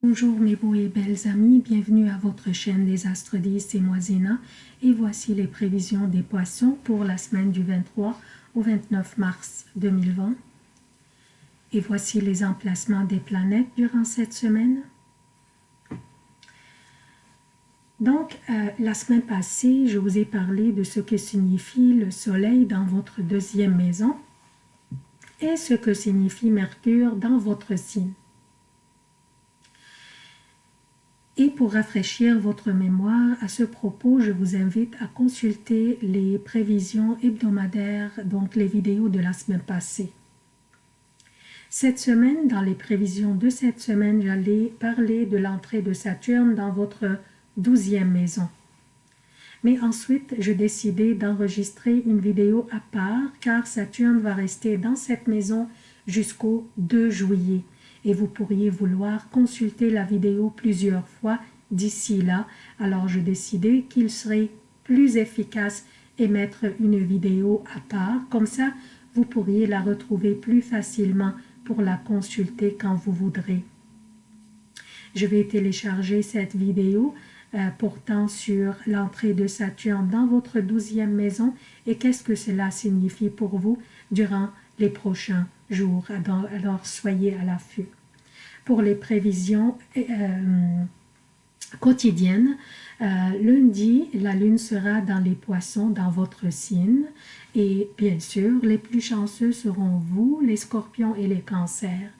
Bonjour mes beaux et belles amis, bienvenue à votre chaîne Les Astres 10 et Moisina et voici les prévisions des poissons pour la semaine du 23 au 29 mars 2020 et voici les emplacements des planètes durant cette semaine. Donc, euh, la semaine passée, je vous ai parlé de ce que signifie le soleil dans votre deuxième maison et ce que signifie Mercure dans votre signe. Et pour rafraîchir votre mémoire, à ce propos, je vous invite à consulter les prévisions hebdomadaires, donc les vidéos de la semaine passée. Cette semaine, dans les prévisions de cette semaine, j'allais parler de l'entrée de Saturne dans votre douzième maison. Mais ensuite, je décidé d'enregistrer une vidéo à part car Saturne va rester dans cette maison jusqu'au 2 juillet et vous pourriez vouloir consulter la vidéo plusieurs fois d'ici là. Alors je décidais qu'il serait plus efficace et mettre une vidéo à part. Comme ça, vous pourriez la retrouver plus facilement pour la consulter quand vous voudrez. Je vais télécharger cette vidéo euh, portant sur l'entrée de Saturne dans votre douzième maison et qu'est-ce que cela signifie pour vous durant les prochains jours? Alors, soyez à l'affût. Pour les prévisions euh, quotidiennes, euh, lundi, la lune sera dans les poissons dans votre signe et bien sûr, les plus chanceux seront vous, les scorpions et les cancers.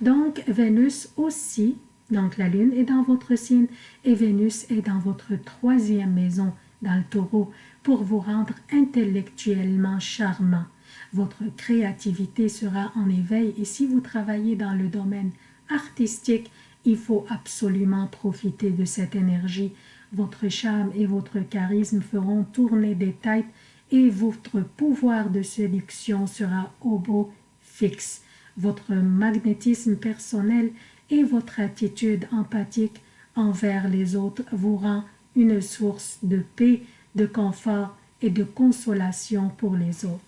Donc, Vénus aussi, donc la lune est dans votre signe et Vénus est dans votre troisième maison, dans le taureau, pour vous rendre intellectuellement charmant. Votre créativité sera en éveil et si vous travaillez dans le domaine artistique, il faut absolument profiter de cette énergie. Votre charme et votre charisme feront tourner des têtes et votre pouvoir de séduction sera au beau fixe. Votre magnétisme personnel et votre attitude empathique envers les autres vous rend une source de paix, de confort et de consolation pour les autres.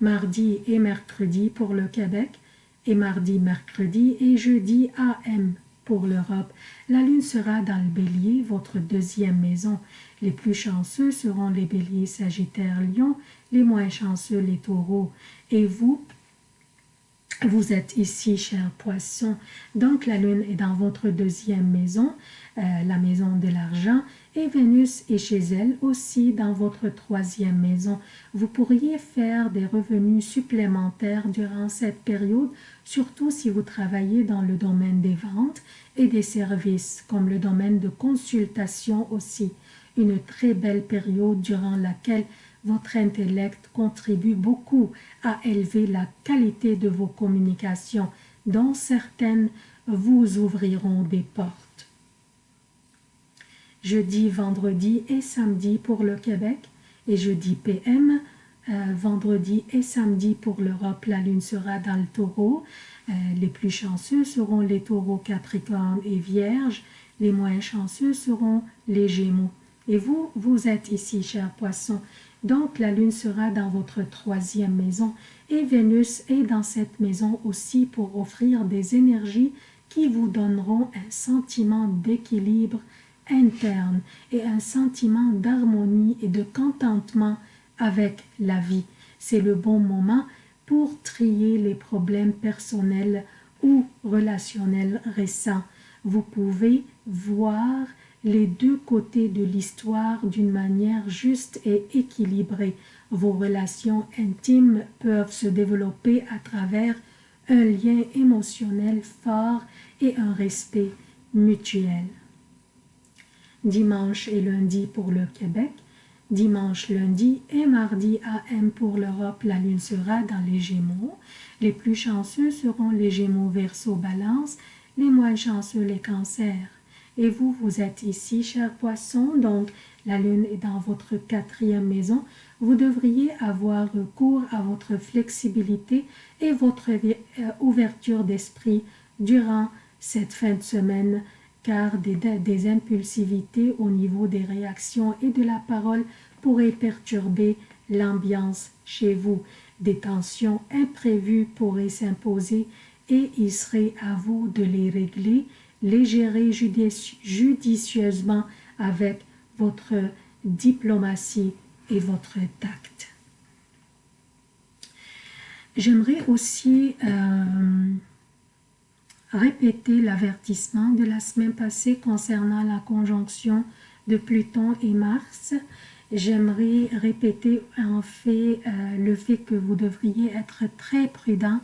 Mardi et mercredi pour le Québec, et mardi, mercredi et jeudi AM pour l'Europe. La lune sera dans le bélier, votre deuxième maison. Les plus chanceux seront les béliers, sagittaires, lion, les moins chanceux, les taureaux. Et vous, vous êtes ici, chers poissons. Donc la lune est dans votre deuxième maison, euh, la maison de l'argent, et Vénus est chez elle aussi dans votre troisième maison. Vous pourriez faire des revenus supplémentaires durant cette période, surtout si vous travaillez dans le domaine des ventes et des services, comme le domaine de consultation aussi. Une très belle période durant laquelle votre intellect contribue beaucoup à élever la qualité de vos communications, dont certaines vous ouvriront des portes jeudi, vendredi et samedi pour le Québec et jeudi PM, euh, vendredi et samedi pour l'Europe, la lune sera dans le taureau. Euh, les plus chanceux seront les taureaux Capricorne et Vierge, les moins chanceux seront les Gémeaux. Et vous, vous êtes ici, chers poissons, donc la lune sera dans votre troisième maison et Vénus est dans cette maison aussi pour offrir des énergies qui vous donneront un sentiment d'équilibre interne et un sentiment d'harmonie et de contentement avec la vie. C'est le bon moment pour trier les problèmes personnels ou relationnels récents. Vous pouvez voir les deux côtés de l'histoire d'une manière juste et équilibrée. Vos relations intimes peuvent se développer à travers un lien émotionnel fort et un respect mutuel dimanche et lundi pour le Québec, dimanche, lundi et mardi AM pour l'Europe, la lune sera dans les Gémeaux. Les plus chanceux seront les Gémeaux verso balance, les moins chanceux les cancers. Et vous, vous êtes ici, chers poissons, donc la lune est dans votre quatrième maison. Vous devriez avoir recours à votre flexibilité et votre euh, ouverture d'esprit durant cette fin de semaine car des, impulsivités au niveau des réactions et de la parole pourraient perturber l'ambiance chez vous. Des tensions imprévues pourraient s'imposer et il serait à vous de les régler, les gérer judicieusement avec votre diplomatie et votre tact. J'aimerais aussi euh, répéter l'avertissement de la semaine passée concernant la conjonction de Pluton et Mars. J'aimerais répéter en fait euh, le fait que vous devriez être très prudent,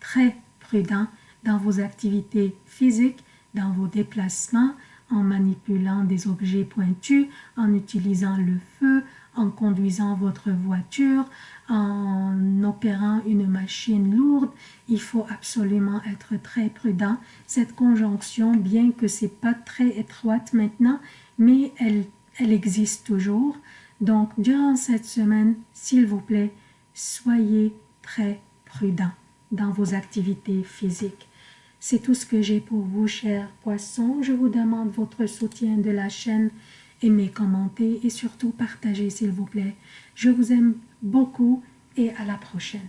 très prudent dans vos activités physiques, dans vos déplacements, en manipulant des objets pointus, en utilisant le feu, en conduisant votre voiture, en opérant une machine lourde, il faut absolument être très prudent. Cette conjonction, bien que c'est pas très étroite maintenant, mais elle, elle existe toujours. Donc, durant cette semaine, s'il vous plaît, soyez très prudent dans vos activités physiques. C'est tout ce que j'ai pour vous, chers poissons. Je vous demande votre soutien de la chaîne. Aimez, commentez et surtout partagez, s'il vous plaît. Je vous aime beaucoup et à la prochaine.